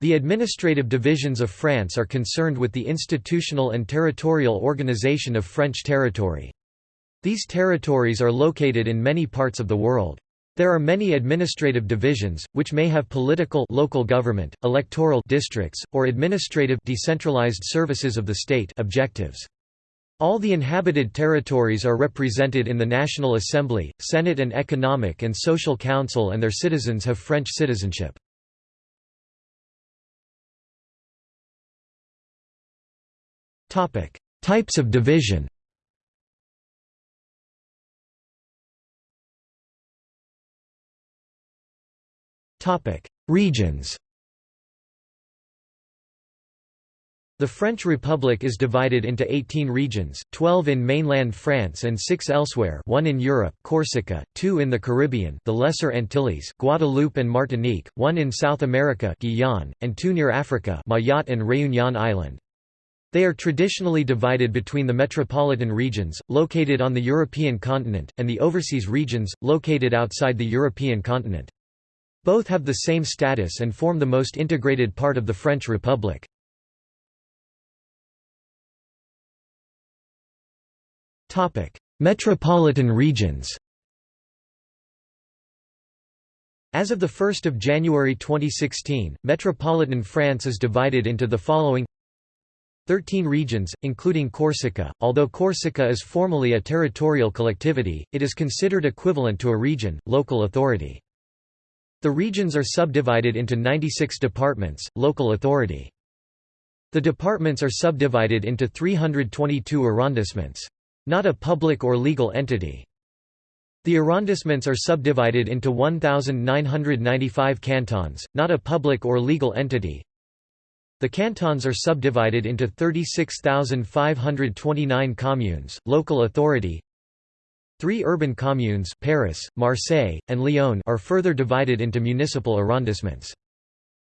The administrative divisions of France are concerned with the institutional and territorial organization of French territory. These territories are located in many parts of the world. There are many administrative divisions, which may have political local government, electoral districts, or administrative decentralized services of the state objectives. All the inhabited territories are represented in the National Assembly, Senate and Economic and Social Council and their citizens have French citizenship. Types of division Regions The French Republic is divided into 18 regions, 12 in mainland France and 6 elsewhere one in Europe Corsica, 2 in the Caribbean the Lesser Antilles Guadeloupe and Martinique, 1 in South America Guyane, and 2 near Africa Mayotte and Réunion Island. They are traditionally divided between the metropolitan regions, located on the European continent, and the overseas regions, located outside the European continent. Both have the same status and form the most integrated part of the French Republic. Metropolitan regions As of 1 January 2016, metropolitan France is divided into the following 13 regions, including Corsica. Although Corsica is formally a territorial collectivity, it is considered equivalent to a region, local authority. The regions are subdivided into 96 departments, local authority. The departments are subdivided into 322 arrondissements. Not a public or legal entity. The arrondissements are subdivided into 1,995 cantons, not a public or legal entity, the cantons are subdivided into 36,529 communes, local authority. Three urban communes Paris, Marseille, and Lyon are further divided into municipal arrondissements.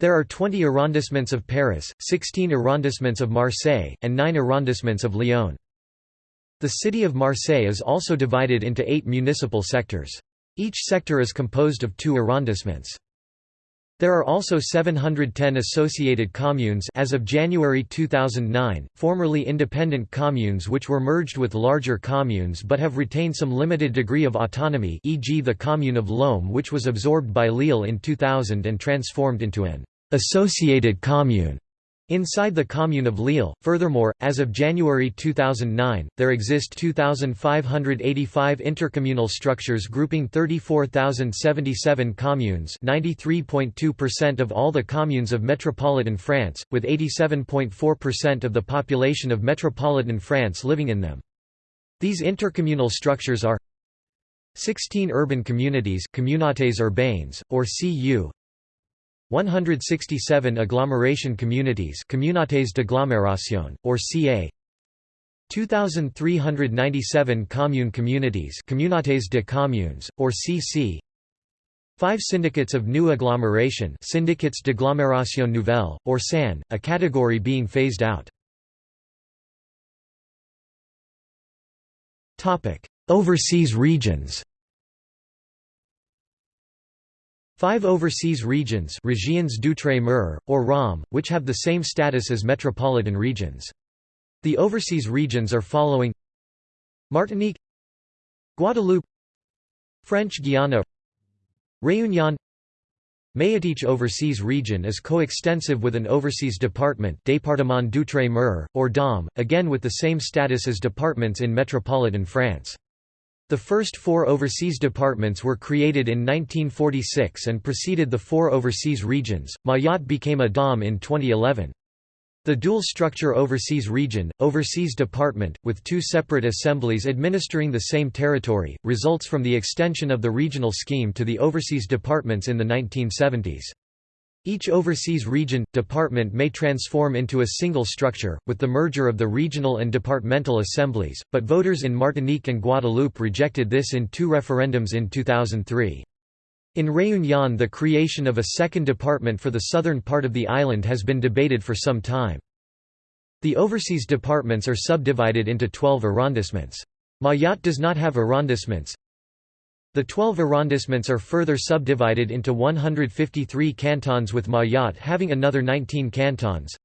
There are 20 arrondissements of Paris, 16 arrondissements of Marseille, and 9 arrondissements of Lyon. The city of Marseille is also divided into eight municipal sectors. Each sector is composed of two arrondissements. There are also 710 associated communes as of January 2009, formerly independent communes which were merged with larger communes but have retained some limited degree of autonomy e.g. the commune of Lomme which was absorbed by Lille in 2000 and transformed into an associated commune. Inside the commune of Lille, furthermore, as of January 2009, there exist 2,585 intercommunal structures grouping 34,077 communes 93.2% of all the communes of metropolitan France, with 87.4% of the population of metropolitan France living in them. These intercommunal structures are 16 urban communities communautés urbaines, or CU 167 agglomeration communities communautés d'agglomération, or CA 2,397 commune communities communautés de communes, or CC 5 syndicates of new agglomeration syndicates d'agglomération nouvelle, or SAN, a category being phased out. Overseas regions Five overseas regions Régions d'outre-mer, or ROM, which have the same status as metropolitan regions. The overseas regions are following Martinique Guadeloupe French Guiana Réunion Mayotte Each overseas region is coextensive with an overseas department Département d'outre-mer, or DOM, again with the same status as departments in metropolitan France. The first four overseas departments were created in 1946 and preceded the four overseas regions. Mayotte became a DOM in 2011. The dual-structure overseas region, overseas department, with two separate assemblies administering the same territory, results from the extension of the regional scheme to the overseas departments in the 1970s. Each overseas region, department may transform into a single structure, with the merger of the regional and departmental assemblies, but voters in Martinique and Guadeloupe rejected this in two referendums in 2003. In Réunion the creation of a second department for the southern part of the island has been debated for some time. The overseas departments are subdivided into 12 arrondissements. Mayotte does not have arrondissements, The 12 arrondissements are further subdivided into 153 cantons with Mayotte having another 19 cantons.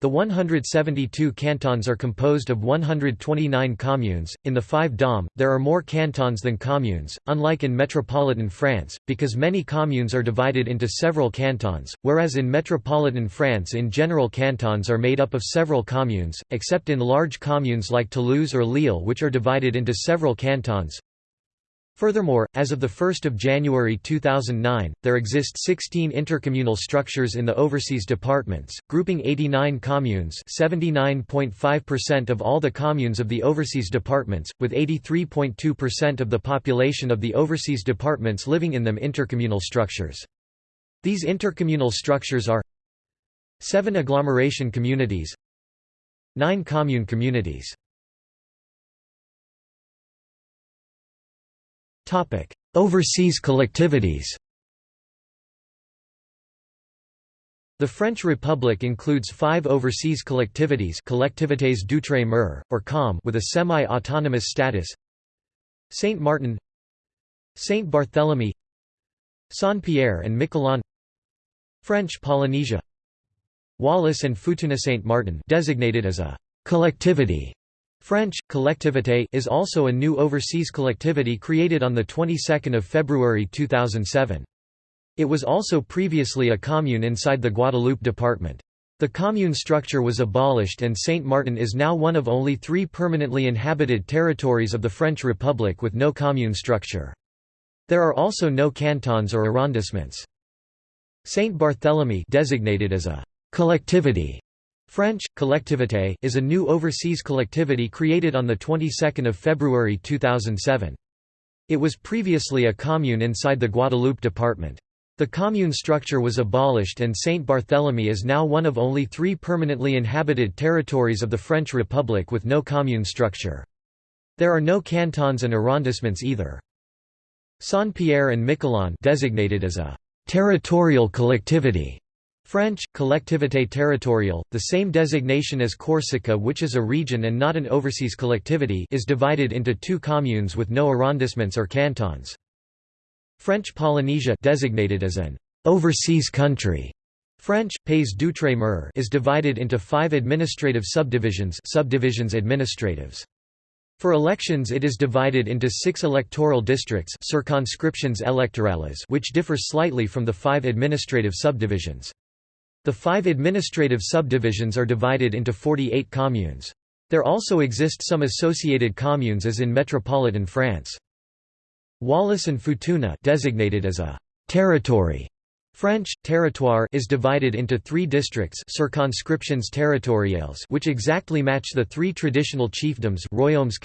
The 172 cantons are composed of 129 communes. In the five DOM, there are more cantons than communes, unlike in metropolitan France, because many communes are divided into several cantons, whereas in metropolitan France in general cantons are made up of several communes, except in large communes like Toulouse or Lille which are divided into several cantons. Furthermore, as of 1 January 2009, there exist 16 intercommunal structures in the overseas departments, grouping 89 communes 79.5% of all the communes of the overseas departments, with 83.2% of the population of the overseas departments living in them intercommunal structures. These intercommunal structures are 7 agglomeration communities 9 commune communities Topic: Overseas collectivities. The French Republic includes five overseas collectivities Collectivités d'outre-mer, or COM with a semi-autonomous status Saint Martin Saint Barthélemy Saint-Pierre and Miquelon French Polynesia Wallis and Futuna Saint Martin designated as a «collectivity» French, collectivité is also a new overseas collectivity created on the 22nd of February 2007. It was also previously a commune inside the Guadeloupe department. The commune structure was abolished and Saint Martin is now one of only three permanently inhabited territories of the French Republic with no commune structure. There are also no cantons or arrondissements. Saint Barthélemy designated as a collectivity French, collectivité is a new overseas collectivity created on the 22nd of February 2007. It was previously a commune inside the Guadeloupe department. The commune structure was abolished and Saint Barthélemy is now one of only three permanently inhabited territories of the French Republic with no commune structure. There are no cantons and arrondissements either. Saint-Pierre and Miquelon designated as a «territorial collectivity» French, collectivité territoriale, the same designation as Corsica which is a region and not an overseas collectivity is divided into two communes with no arrondissements or cantons. French Polynesia designated as an overseas country. French, Pays d'Outre-mer is divided into five administrative subdivisions subdivisions administratives. For elections it is divided into six electoral districts circonscriptions électorales which differ slightly from the five administrative subdivisions. The five administrative subdivisions are divided into 48 communes. There also exist some associated communes as in metropolitan France. Wallis and Futuna designated as a «territory» French, territoire is divided into three districts circonscriptions territoriales which exactly match the three traditional chiefdoms royaumes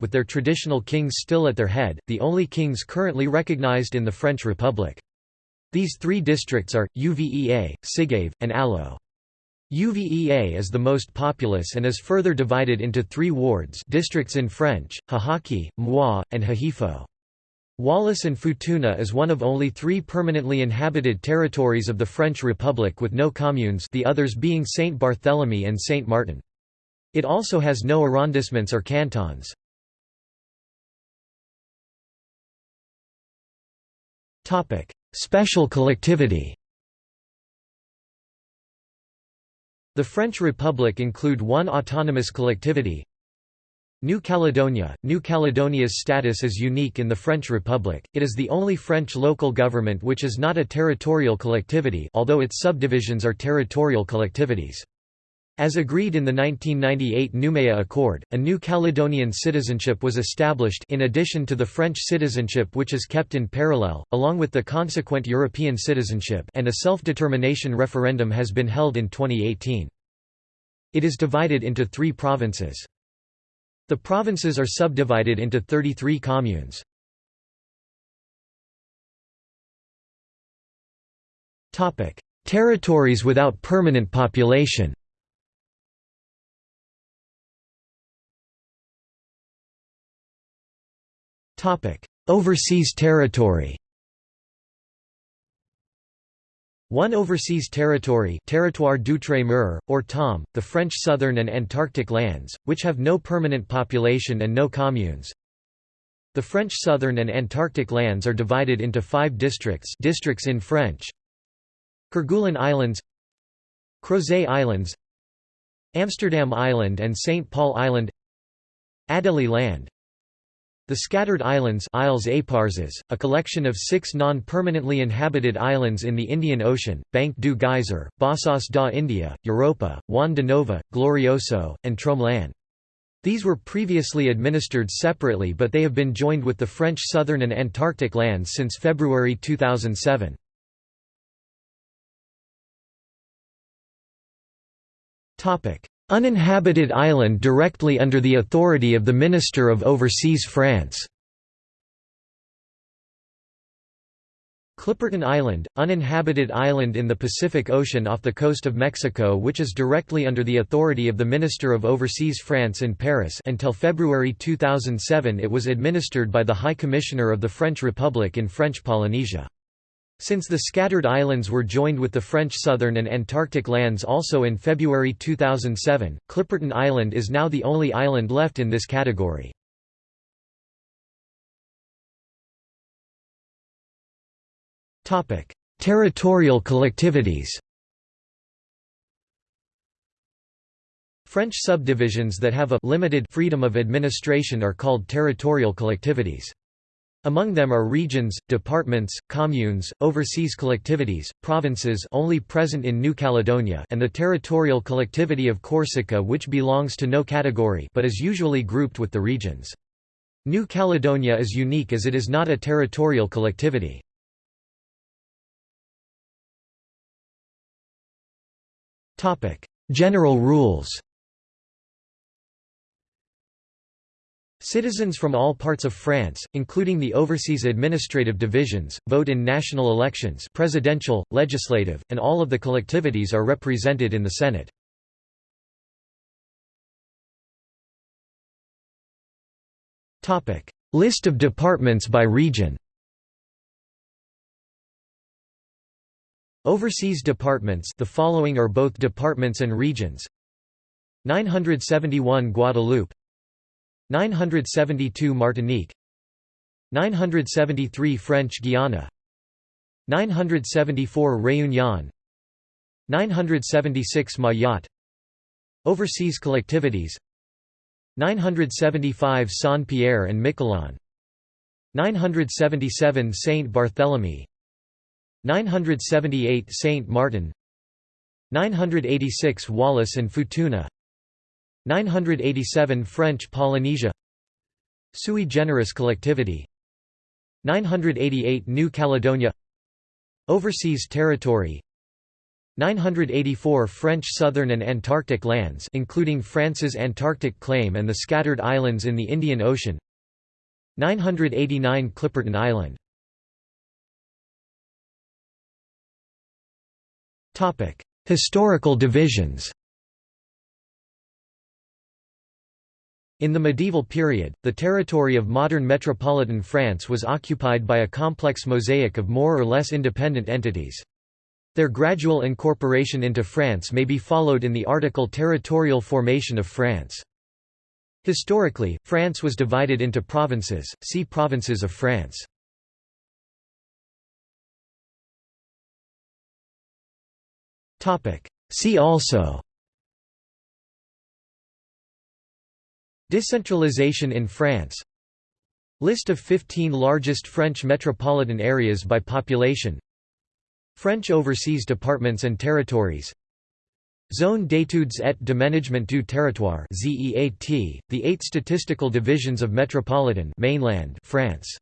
with their traditional kings still at their head, the only kings currently recognized in the French Republic. These three districts are, Uvea, Sigave, and Alo. Uvea is the most populous and is further divided into three wards districts in French, Hahake, Moi, and Hihifo. Wallis and Futuna is one of only three permanently inhabited territories of the French Republic with no communes the others being Saint Barthélemy and Saint Martin. It also has no arrondissements or cantons. Special collectivity The French Republic include one autonomous collectivity New Caledonia. New Caledonia's status is unique in the French Republic, it is the only French local government which is not a territorial collectivity although its subdivisions are territorial collectivities. As agreed in the 1998 Nouméa Accord, a new Caledonian citizenship was established in addition to the French citizenship which is kept in parallel, along with the consequent European citizenship and a self-determination referendum has been held in 2018. It is divided into three provinces. The provinces are subdivided into 33 communes. Territories without permanent population Overseas territory One overseas territory territoire d'outre-mer, or TOM, the French southern and Antarctic lands, which have no permanent population and no communes. The French southern and Antarctic lands are divided into five districts districts in French Kerguelen Islands Crozet Islands Amsterdam Island and St. Paul Island Adelie Land The Scattered Islands Isles Éparses, a collection of six non-permanently inhabited islands in the Indian Ocean, Banc du Geyser, Bassas da India, Europa, Juan de Nova, Glorioso, and Tromelin. These were previously administered separately but they have been joined with the French southern and Antarctic lands since February 2007. Uninhabited island directly under the authority of the Minister of Overseas France Clipperton Island, uninhabited island in the Pacific Ocean off the coast of Mexico which is directly under the authority of the Minister of Overseas France in Paris until February 2007 it was administered by the High Commissioner of the French Republic in French Polynesia. Since the scattered islands were joined with the French southern and Antarctic lands also in February 2007, Clipperton Island is now the only island left in this category. Territorial collectivities French subdivisions that have a limited freedom of administration are called territorial collectivities. Among them are regions, departments, communes, overseas collectivities, provinces only present in New Caledonia and the territorial collectivity of Corsica which belongs to no category but is usually grouped with the regions. New Caledonia is unique as it is not a territorial collectivity. General rules Citizens from all parts of France, including the overseas administrative divisions, vote in national elections presidential, legislative, and all of the collectivities are represented in the Senate. List of departments by region Overseas departments the following are both departments and regions 971 Guadeloupe 972 Martinique. 973 French Guiana. 974 Réunion. 976 Mayotte. Overseas collectivities. 975 Saint-Pierre and Miquelon. 977 Saint Barthélemy. 978 Saint Martin. 986 Wallis and Futuna 987 French Polynesia. Sui generis collectivity. 988 New Caledonia. Overseas territory. 984 French southern and Antarctic lands including France's Antarctic claim and the scattered islands in the Indian Ocean. 989 Clipperton Island. Historical divisions In the medieval period, the territory of modern metropolitan France was occupied by a complex mosaic of more or less independent entities. Their gradual incorporation into France may be followed in the article Territorial formation of France. Historically, France was divided into provinces, see Provinces of France. See also Decentralization in France. List of 15 largest French metropolitan areas by population. French overseas departments and territories. Zone d'études et de management du territoire the eight statistical divisions of metropolitan mainland France